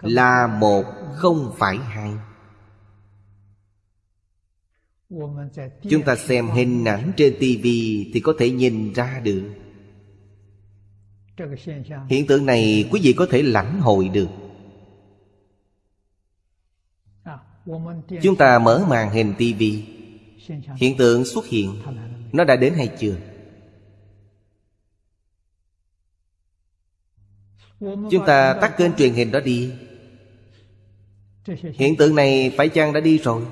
Là một không phải hai. Chúng ta xem hình ảnh trên tivi Thì có thể nhìn ra được. Hiện tượng này quý vị có thể lãnh hội được. Chúng ta mở màn hình tivi Hiện tượng xuất hiện. Nó đã đến hay chưa? Chúng ta tắt kênh truyền hình đó đi. Hiện tượng này phải chăng đã đi rồi?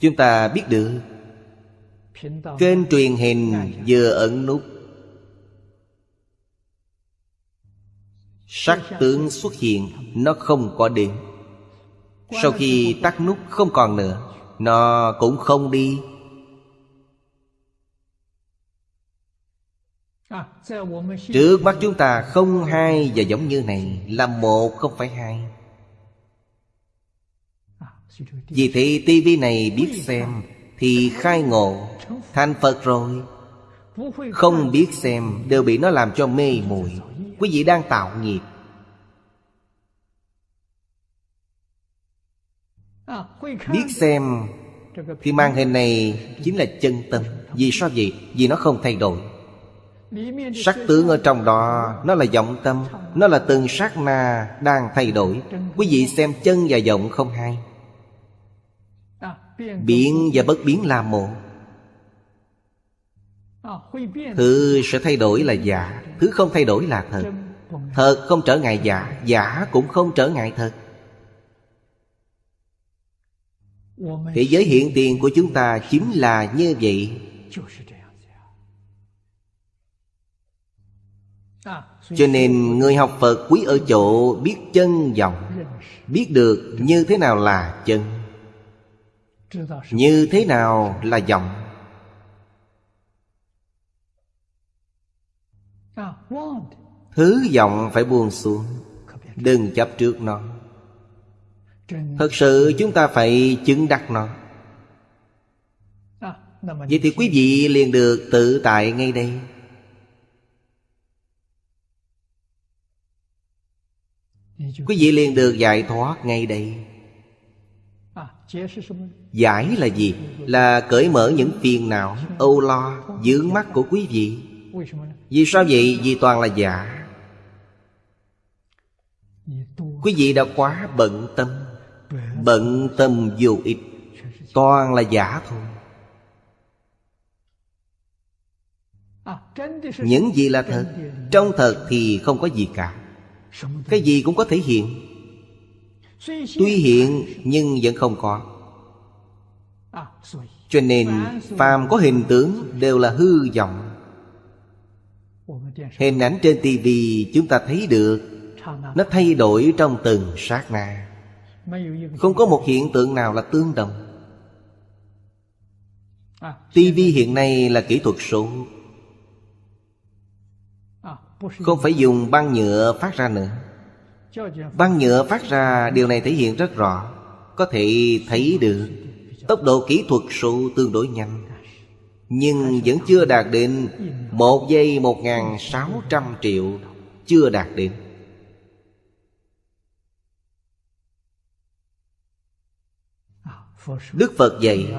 Chúng ta biết được. Kênh truyền hình vừa ẩn nút. Sắc tướng xuất hiện, Nó không có đến Sau khi tắt nút không còn nữa, Nó cũng không đi. Trước mắt chúng ta không hai và giống như này Là một không phải hai. Vì thế tivi này biết xem Thì khai ngộ Thành Phật rồi. Không biết xem Đều bị nó làm cho mê muội. Quý vị đang tạo nghiệp. Biết xem Thì màn hình này chính là chân tâm. Vì sao vậy? Vì nó không thay đổi. Sắc tướng ở trong đó, Nó là vọng tâm, Nó là từng sát na đang thay đổi. Quý vị xem chân và vọng không hay Biến và bất biến là một. Thứ sẽ thay đổi là giả, Thứ không thay đổi là thật. Thật không trở ngại giả Giả cũng không trở ngại thật. Thế giới hiện tiền của chúng ta chính là như vậy. Cho nên người học Phật quý ở chỗ biết chân dòng Biết được như thế nào là chân, Như thế nào là dòng Thứ vọng phải buông xuống, Đừng chấp trước nó. Thật sự chúng ta phải chứng đắc nó. Vậy thì quý vị liền được tự tại ngay đây. Quý vị liền được giải thoát ngay đây. Giải là gì? Là cởi mở những phiền não Âu lo, dướng mắt của quý vị. Vì sao vậy? Vì toàn là giả. Quý vị đã quá bận tâm. Bận tâm vô ích. Toàn là giả thôi. Những gì là thật Trong thật thì không có gì cả cái gì cũng có thể hiện. Tuy hiện nhưng vẫn không có. Cho nên phàm có hình tướng đều là hư vọng. Hình ảnh trên tivi chúng ta thấy được, Nó thay đổi trong từng sát na. Không có một hiện tượng nào là tương đồng. TV hiện nay là kỹ thuật số. Không phải dùng băng nhựa phát ra nữa. Băng nhựa phát ra, điều này thể hiện rất rõ. Có thể thấy được, Tốc độ kỹ thuật số tương đối nhanh. Nhưng vẫn chưa đạt đến Một giây một ngàn sáu trăm triệu, Chưa đạt đến. Đức Phật dạy,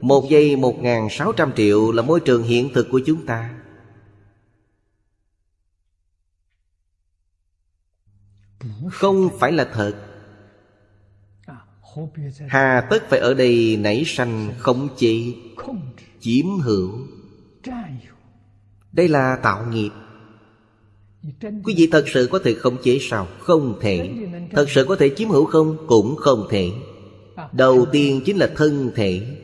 Một giây một ngàn sáu trăm triệu là môi trường hiện thực của chúng ta. Không phải là thật Hà tất phải ở đây nảy sanh khống chế Chiếm hữu Đây là tạo nghiệp Quý vị thật sự có thể khống chế sao? Không thể Thật sự có thể chiếm hữu không? Cũng không thể Đầu tiên chính là thân thể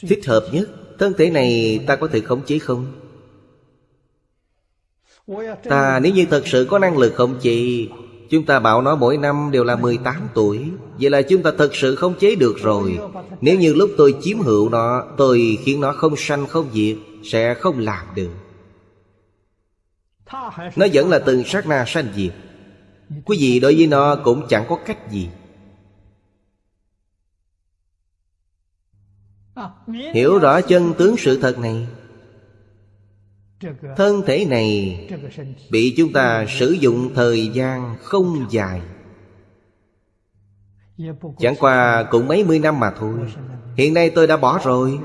Thích hợp nhất, Thân thể này ta có thể khống chế không? Ta nếu như thật sự có năng lực khống chế Chúng ta bảo nó mỗi năm đều là 18 tuổi. Vậy là chúng ta thật sự không chế được rồi. Nếu như lúc tôi chiếm hữu nó, Tôi khiến nó không sanh, không diệt, Sẽ không làm được. Nó vẫn là từng sát na sanh diệt. Quý vị đối với nó cũng chẳng có cách gì. Hiểu rõ chân tướng sự thật này? Thân thể này Bị chúng ta sử dụng thời gian không dài. Chẳng qua cũng mấy mươi năm mà thôi. Hiện nay tôi đã bỏ rồi.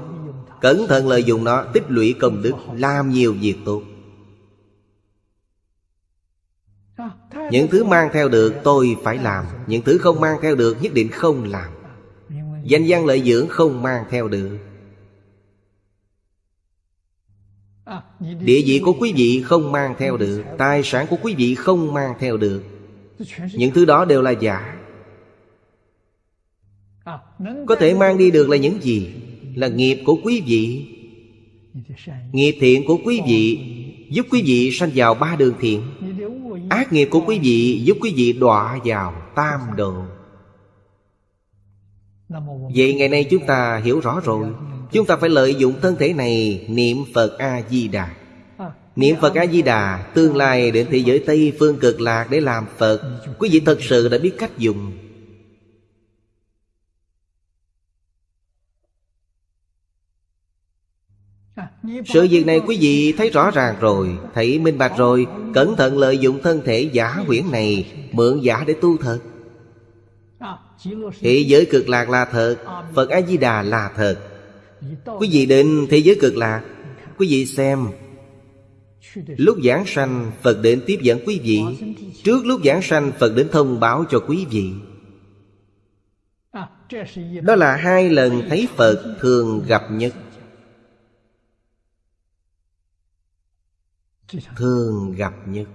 Cẩn thận lợi dụng nó Tích lũy công đức Làm nhiều việc tốt. Những thứ mang theo được tôi phải làm. Những thứ không mang theo được nhất định không làm. Danh văn lợi dưỡng không mang theo được Địa vị của quý vị không mang theo được, Tài sản của quý vị không mang theo được. Những thứ đó đều là giả. Có thể mang đi được là những gì? Là nghiệp của quý vị. Nghiệp thiện của quý vị Giúp quý vị sanh vào ba đường thiện. Ác nghiệp của quý vị giúp quý vị đọa vào tam độ Vậy ngày nay chúng ta hiểu rõ rồi. Chúng ta phải lợi dụng thân thể này Niệm Phật A-di-đà. Niệm Phật A-di-đà Tương lai đến thế giới Tây phương cực lạc để làm Phật. Quý vị thật sự đã biết cách dùng. Sự việc này quý vị thấy rõ ràng rồi Thấy minh bạch rồi. Cẩn thận lợi dụng thân thể giả huyễn này Mượn giả để tu thật. Thế giới cực lạc là thật Phật A-di-đà là thật Quý vị đến thế giới cực lạc. Quý vị xem. Lúc giảng sanh, Phật đến tiếp dẫn quý vị. Trước lúc giảng sanh, Phật đến thông báo cho quý vị. Đó là hai lần thấy Phật thường gặp nhất Thường gặp nhất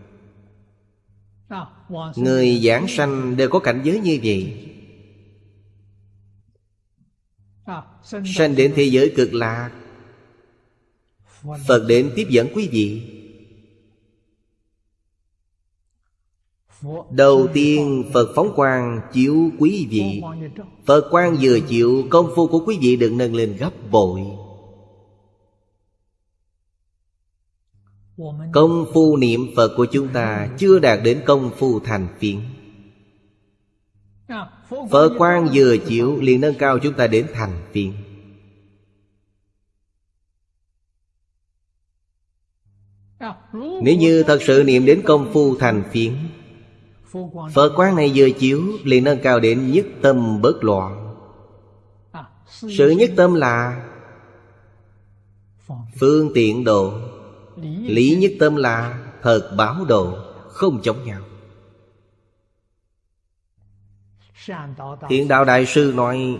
Người giảng sanh đều có cảnh giới như vậy. Sanh đến thế giới cực lạc. Phật đến tiếp dẫn quý vị. Đầu tiên Phật phóng quang chiếu quý vị. Phật quang vừa chịu Công phu của quý vị được nâng lên gấp bội. Công phu niệm Phật của chúng ta Chưa đạt đến công phu thành phiến Phật quan vừa chịu liền nâng cao chúng ta đến thành phiền. Nếu như thật sự niệm đến công phu thành phiến Phật quán này vừa chiếu liền nâng cao đến nhất tâm bất loạn Sự nhất tâm là Phương tiện độ, Lý nhất tâm là thật báo độ, Không chống nhau Thiện đạo đại sư nói,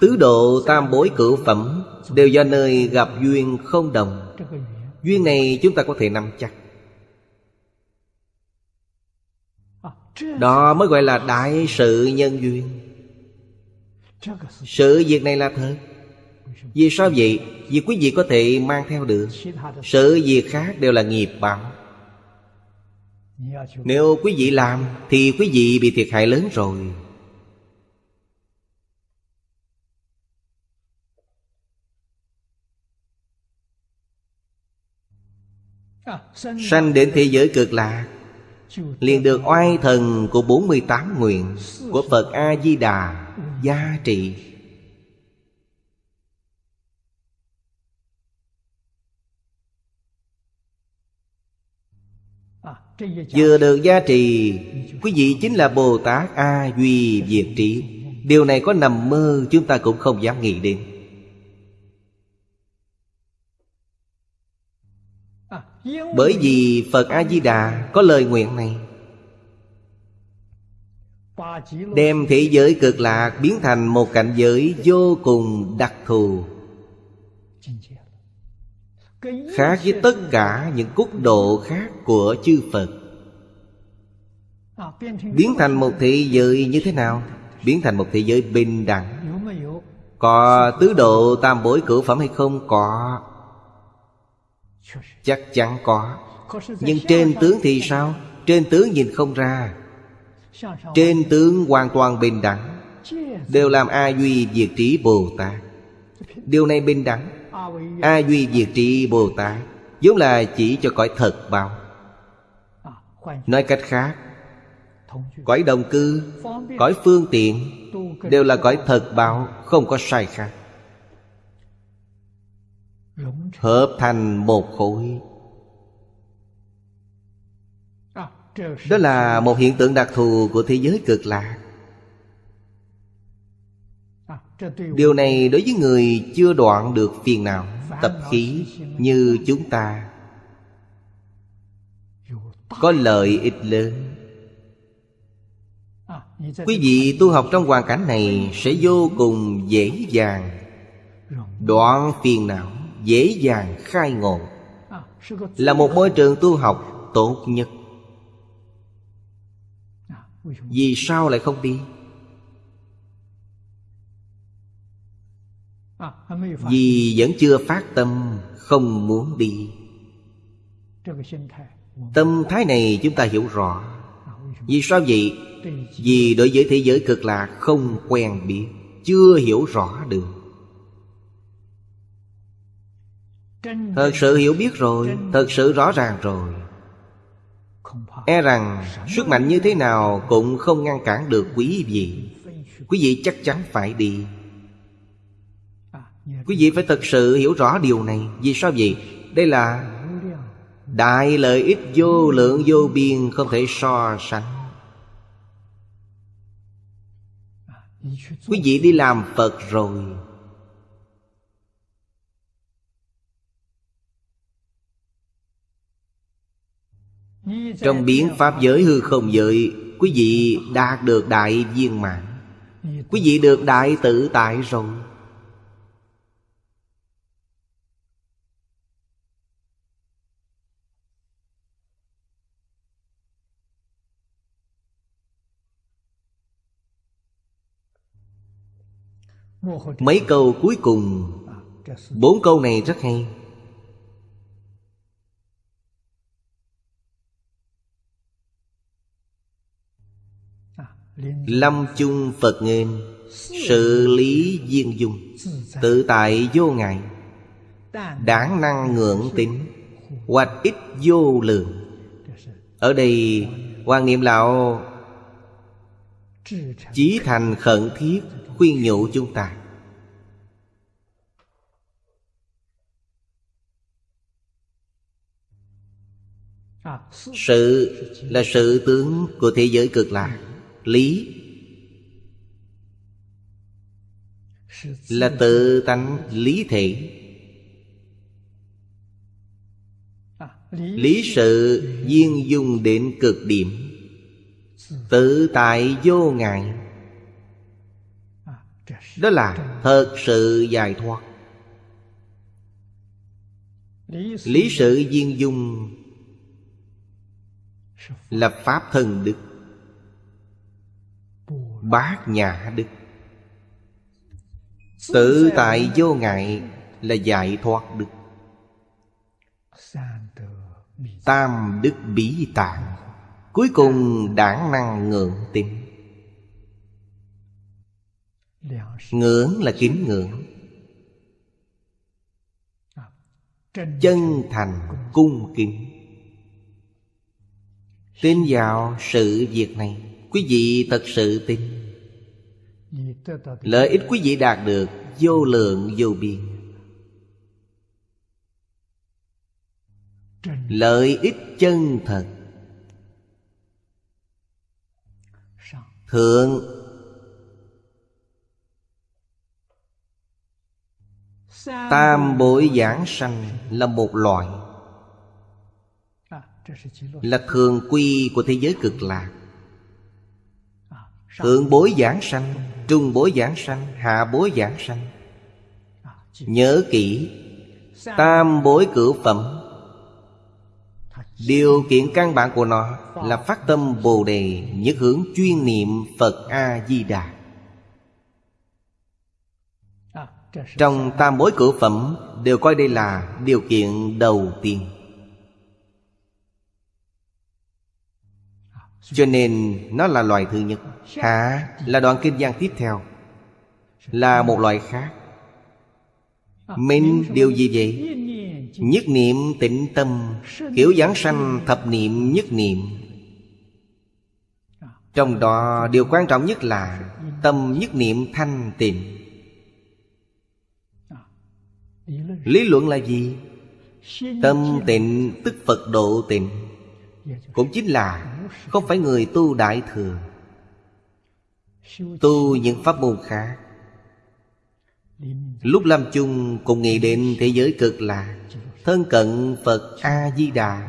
Tứ độ tam bối cửu phẩm Đều do nơi gặp duyên không đồng. Duyên này chúng ta có thể nắm chắc. Đó mới gọi là đại sự nhân duyên. Sự việc này là thật. Vì sao vậy? Vì quý vị có thể mang theo được. Sự việc khác đều là nghiệp báo. Nếu quý vị làm, Thì quý vị bị thiệt hại lớn rồi. Sanh đến thế giới cực lạc liền được oai thần của 48 nguyện Của Phật A-di-đà gia trị Vừa được gia trì, Quý vị chính là Bồ Tát A Duy Diệt Trí. Điều này có nằm mơ, chúng ta cũng không dám nghĩ đến. Bởi vì Phật A-di-đà có lời nguyện này. Đem thế giới cực lạc biến thành một cảnh giới vô cùng đặc thù. Khác với tất cả những cúc độ khác của chư Phật. Biến thành một thế giới như thế nào? Biến thành một thế giới bình đẳng. Có tứ độ tam bối cửu phẩm hay không? Có. Chắc chắn có. Nhưng trên tướng thì sao? Trên tướng nhìn không ra. Trên tướng hoàn toàn bình đẳng. Đều làm A Duy Diệt Trí Bồ Tát. Điều này bình đẳng. A Duy Diệt Trí Bồ Tát vốn là chỉ cho cõi thật báo Nói cách khác, Cõi đồng cư, Cõi phương tiện Đều là cõi thật báo Không có sai khác. Hợp thành một khối. Đó là một hiện tượng đặc thù của thế giới cực lạc. Điều này đối với người chưa đoạn được phiền não Tập khí như chúng ta. Có lợi ích lớn. Quý vị tu học trong hoàn cảnh này Sẽ vô cùng dễ dàng Đoạn phiền não Dễ dàng khai ngộ. Là một môi trường tu học tốt nhất. Vì sao lại không đi? Vì vẫn chưa phát tâm Không muốn đi. Tâm thái này chúng ta hiểu rõ. Vì sao vậy? Vì đối với thế giới cực lạc không quen biết Chưa hiểu rõ được Thật sự hiểu biết rồi, Thật sự rõ ràng rồi. E rằng, sức mạnh như thế nào Cũng không ngăn cản được quý vị. Quý vị chắc chắn phải đi. Quý vị phải thật sự hiểu rõ điều này. Vì sao vậy? Đây là Đại lợi ích vô lượng, vô biên, Không thể so sánh. Quý vị đi làm Phật rồi. Trong biến Pháp giới hư không giới, Quý vị đạt được đại viên mãn. Quý vị được đại tự tại rồi. Mấy câu cuối cùng. Bốn câu này rất hay. Lâm chung Phật nghiêm, Sự lý duyên dung, Tự tại vô ngại. Đáng năng ngưỡng tính Hoạch ít vô lượng. Ở đây quan niệm lão Chí thành khẩn thiết khuyên nhủ chúng ta. Sự là sự tướng của thế giới cực lạc lý. Là tự tánh lý thể lý sự viên dung đến cực điểm. Tự tại vô ngại. Đó là thật sự giải thoát. Lý sự viên dung là pháp thân đức bát nhã đức. Tự tại vô ngại là giải thoát đức. Tam đức bí tạng. Cuối cùng đảng năng ngưỡng tín Ngưỡng là kính ngưỡng. Chân thành cung kính. Tin vào sự việc này Quý vị thật sự tin. Lợi ích quý vị đạt được Vô lượng vô biên. Lợi ích chân thật. Thượng Tam bội giảng sanh là một loại, Là thường quy của thế giới cực lạc. Thượng bối giảng sanh, Trung bối giảng sanh, Hạ bối giảng sanh. Nhớ kỹ, Tam bối cửu phẩm. Điều kiện căn bản của nó Là phát tâm Bồ Đề Nhất hướng chuyên niệm Phật A-di-đà. Trong tam bối cửu phẩm Đều coi đây là điều kiện đầu tiên. Cho nên nó là loài thứ nhất. Hạ là đoạn kinh văn tiếp theo. Là một loại khác. Minh điều gì vậy? Nhất niệm tịnh tâm, Kiểu giảng sanh thập niệm nhất niệm. Trong đó, điều quan trọng nhất là Tâm nhất niệm thanh tịnh. Lý luận là gì? Tâm tịnh, tức Phật độ tịnh. Cũng chính là Không phải người tu đại thừa. Tu những pháp môn khác. Lúc lâm chung cùng nghĩ đến thế giới cực lạ, Thân cận Phật A-di-đà,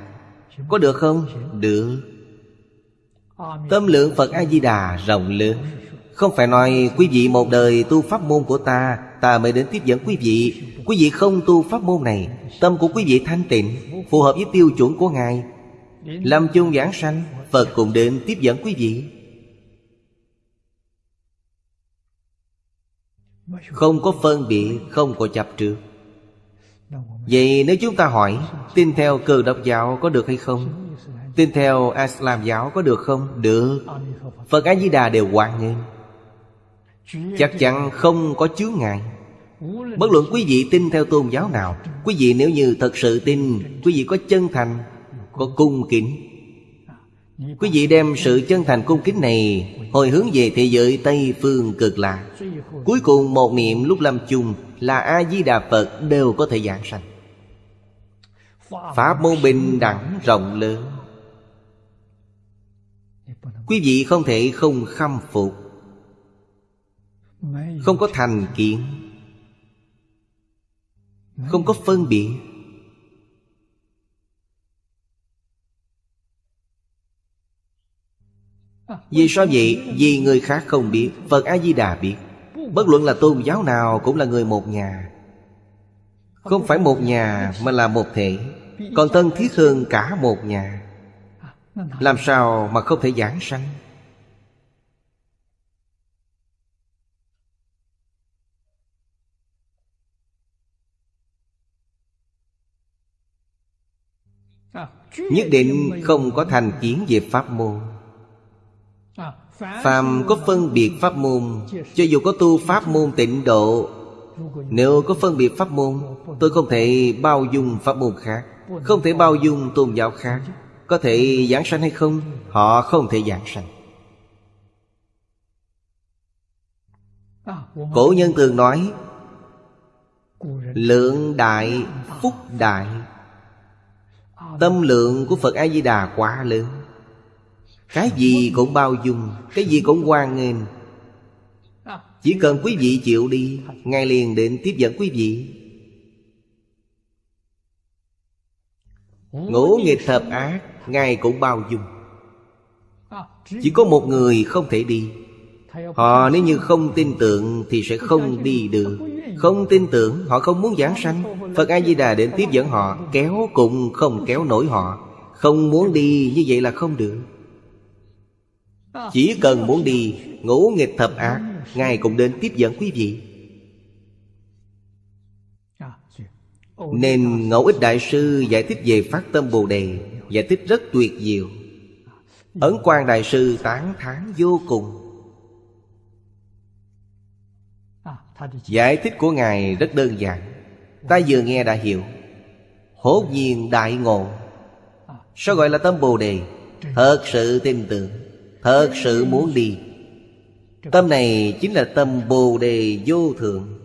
Có được không? Được. Tâm lượng Phật A-di-đà rộng lớn. Không phải nói quý vị một đời tu pháp môn của ta Ta mới đến tiếp dẫn quý vị. Quý vị không tu pháp môn này, Tâm của quý vị thanh tịnh, Phù hợp với tiêu chuẩn của Ngài. Làm chung giảng sanh, Phật cùng đến tiếp dẫn quý vị. Không có phân biệt, Không có chập trước. Vậy nếu chúng ta hỏi, Tin theo cơ đốc giáo có được hay không? Tin theo Islam giáo có được không? Được. Phật A-di-đà đều hoàn nghênh. Chắc chắn không có chướng ngại. Bất luận quý vị tin theo tôn giáo nào, Quý vị nếu như thật sự tin, Quý vị có chân thành, Có cung kính Quý vị đem sự chân thành cung kính này Hồi hướng về thế giới Tây Phương cực lạc. Cuối cùng một niệm lúc lâm chung Là A-di-đà Phật đều có thể giảng sanh. Pháp môn bình đẳng rộng lớn. Quý vị không thể không khâm phục, Không có thành kiến, Không có phân biệt. Vì sao vậy? Vì người khác không biết, Phật A-di-đà biết. Bất luận là tôn giáo nào cũng là người một nhà. Không phải một nhà, mà là một thể. Còn thân thiết hơn cả một nhà. Làm sao mà không thể giảng sanh? Nhất định không có thành kiến về pháp môn. Phàm có phân biệt pháp môn, Cho dù có tu pháp môn tịnh độ, Nếu có phân biệt pháp môn, Tôi không thể bao dung pháp môn khác, Không thể bao dung tôn giáo khác. Có thể giảng sanh hay không, Họ không thể giảng sanh. Cổ nhân thường nói, Lượng đại, phúc đại. Tâm lượng của Phật A-di-đà quá lớn cái gì cũng bao dung, Cái gì cũng hoan nghênh. Chỉ cần quý vị chịu đi, Ngài liền đến tiếp dẫn quý vị. Ngũ nghịch thập ác, Ngài cũng bao dung. Chỉ có một người không thể đi. Họ nếu như không tin tưởng Thì sẽ không đi được. Không tin tưởng, Họ không muốn giảng sanh. Phật A-di-đà đến tiếp dẫn họ, Kéo cũng không kéo nổi họ. Không muốn đi như vậy là không được chỉ cần muốn đi Ngũ nghịch thập ác, Ngài cũng đến tiếp dẫn quý vị. Nên Ngẫu Ích Đại Sư giải thích về Phát Tâm Bồ Đề, Giải thích rất tuyệt diệu. Ấn Quang Đại Sư tán thán vô cùng. Giải thích của Ngài rất đơn giản. Ta vừa nghe đã hiểu. Hốt nhiên đại ngộ. Sao gọi là tâm Bồ Đề? Thật sự tin tưởng. Thật sự muốn đi. Tâm này chính là tâm Bồ Đề vô thượng.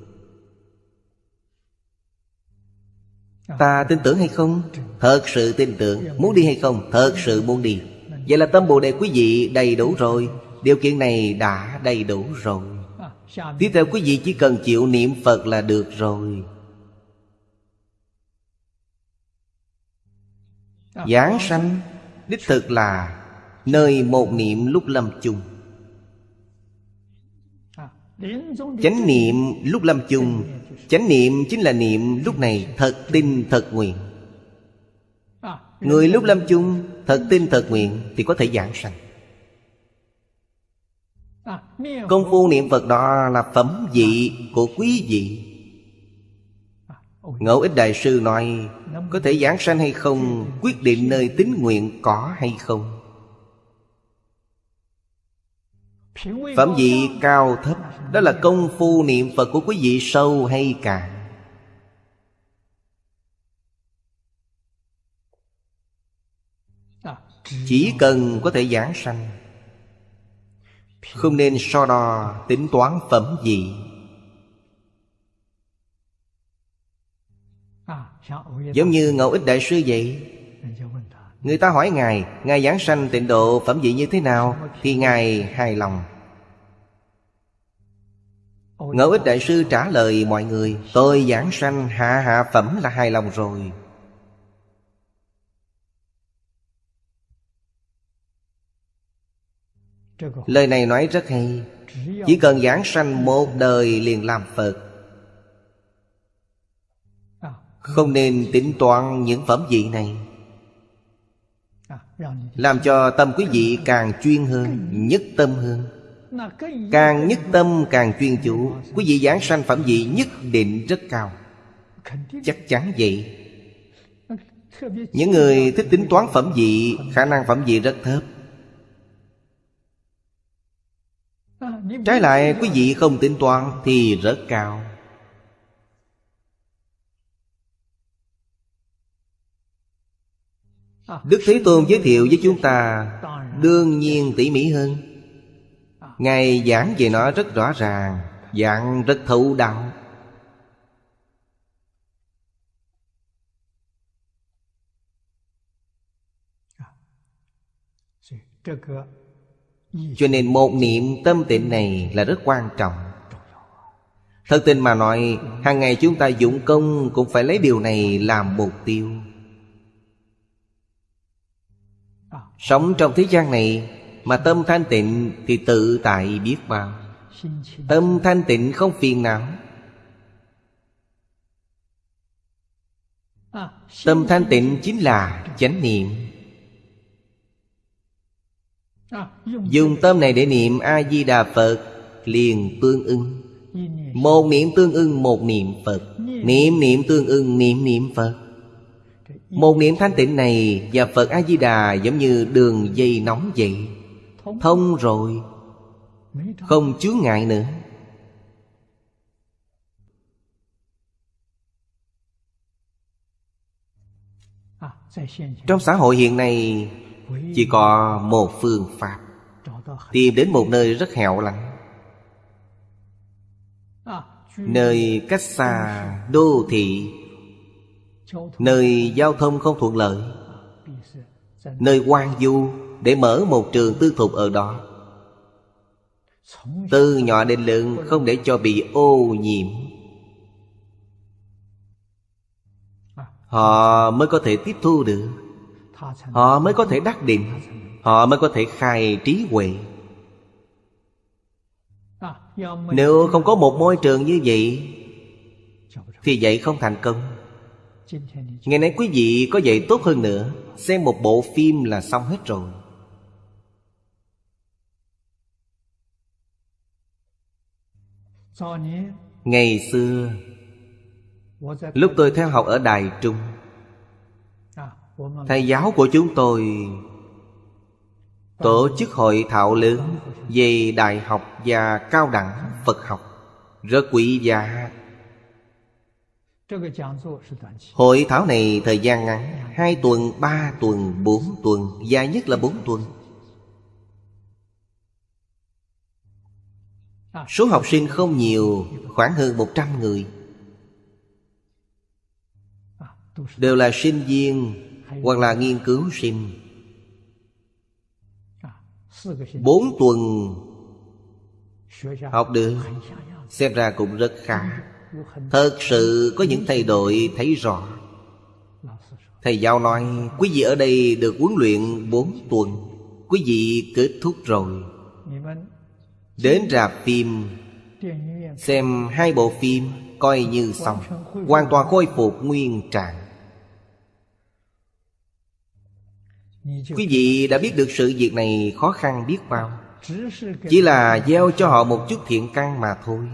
Ta tin tưởng hay không? Thật sự tin tưởng. Muốn đi hay không? Thật sự muốn đi. Vậy là tâm Bồ Đề quý vị đầy đủ rồi. Điều kiện này đã đầy đủ rồi. Tiếp theo quý vị chỉ cần chịu niệm Phật là được rồi. Giảng sanh, Đích thực là Nơi một niệm lúc lâm chung. Chánh niệm lúc lâm chung, Chánh niệm chính là niệm lúc này thật tin, thật nguyện. Người lúc lâm chung, thật tin, thật nguyện Thì có thể giảng sanh. Công phu niệm Phật đó là phẩm vị của quý vị. Ngẫu ích Đại Sư nói, Có thể giảng sanh hay không, Quyết định nơi tín nguyện có hay không. Phẩm vị cao thấp, Đó là công phu niệm Phật của quý vị sâu hay cạn. Chỉ cần có thể giảng sanh, Không nên so đo tính toán phẩm vị. Giống như Ngẫu Ích Đại Sư vậy Người ta hỏi Ngài Ngài giảng sanh tịnh độ phẩm vị như thế nào, Thì Ngài hài lòng. Ngẫu ích Đại Sư trả lời mọi người, Tôi giảng sanh hạ hạ phẩm là hài lòng rồi. Lời này nói rất hay. Chỉ cần giảng sanh một đời liền làm Phật. Không nên tính toán những phẩm vị này. À, Làm cho tâm quý vị càng chuyên hơn, Nhất tâm hơn. Càng nhất tâm, càng chuyên chủ. Quý vị giảng sanh phẩm vị nhất định rất cao. Chắc chắn vậy. Những người thích tính toán phẩm vị, Khả năng phẩm vị rất thấp. Trái lại, quý vị không tính toán Thì rất cao. Đức Thế Tôn giới thiệu với chúng ta Đương nhiên tỉ mỉ hơn. Ngài giảng về nó rất rõ ràng, Giảng rất thấu đạo Cho nên một niệm tâm tịnh này là rất quan trọng. Thật tình mà nói, hàng ngày chúng ta dụng công Cũng phải lấy điều này làm mục tiêu. Sống trong thế gian này Mà tâm thanh tịnh thì tự tại biết bao. Tâm thanh tịnh không phiền não. Tâm thanh tịnh chính là chánh niệm. Dùng tâm này để niệm A-di-đà Phật Liền tương ưng Một niệm tương ưng một niệm Phật. Niệm niệm tương ưng niệm niệm Phật. Một niệm thanh tịnh này Và Phật A-di-đà giống như đường dây nóng vậy. Thông rồi, Không chướng ngại nữa. Trong xã hội hiện nay, chỉ có một phương pháp. Tìm đến một nơi rất hẻo lánh. Nơi cách xa đô thị. Nơi giao thông không thuận lợi. Nơi quan du Để mở một trường tư thục ở đó. Từ nhỏ đến lớn Không để cho bị ô nhiễm. Họ mới có thể tiếp thu được. Họ mới có thể đắc định. Họ mới có thể khai trí huệ. Nếu không có một môi trường như vậy, Thì vậy không thành công. Ngày nay quý vị có dạy tốt hơn nữa. Xem một bộ phim là xong hết rồi. Ngày xưa, Lúc tôi theo học ở Đài Trung, Thầy giáo của chúng tôi Tổ chức hội thảo lớn Về đại học và cao đẳng Phật học Rất quý giá. Hội thảo này thời gian ngắn Hai tuần, ba tuần, bốn tuần Dài nhất là bốn tuần. Số học sinh không nhiều Khoảng hơn một trăm người. Đều là sinh viên hoặc là nghiên cứu sinh. Bốn tuần học được xem ra cũng rất khá thật sự có những thay đổi thấy rõ. Thầy giáo nói, quý vị ở đây được huấn luyện bốn tuần, quý vị kết thúc rồi. Đến rạp phim, xem hai bộ phim coi như xong, hoàn toàn khôi phục nguyên trạng. Quý vị đã biết được sự việc này khó khăn biết bao. Chỉ là gieo cho họ một chút thiện căn mà thôi.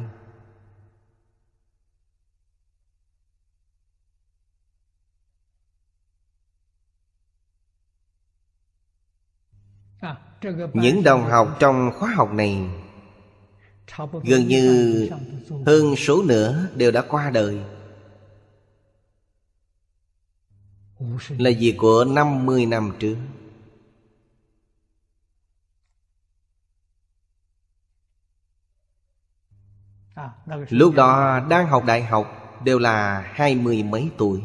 Những đồng học trong khóa học này, Gần như hơn số nữa đều đã qua đời. Là việc của 50 năm trước. Lúc đó, đang học đại học Đều là hai mươi mấy tuổi.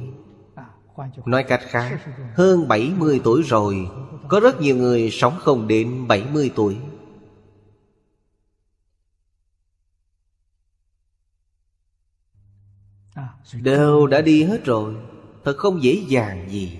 Nói cách khác, Hơn 70 tuổi rồi, Có rất nhiều người sống không đến 70 tuổi. Đều đã đi hết rồi, Thật không dễ dàng gì.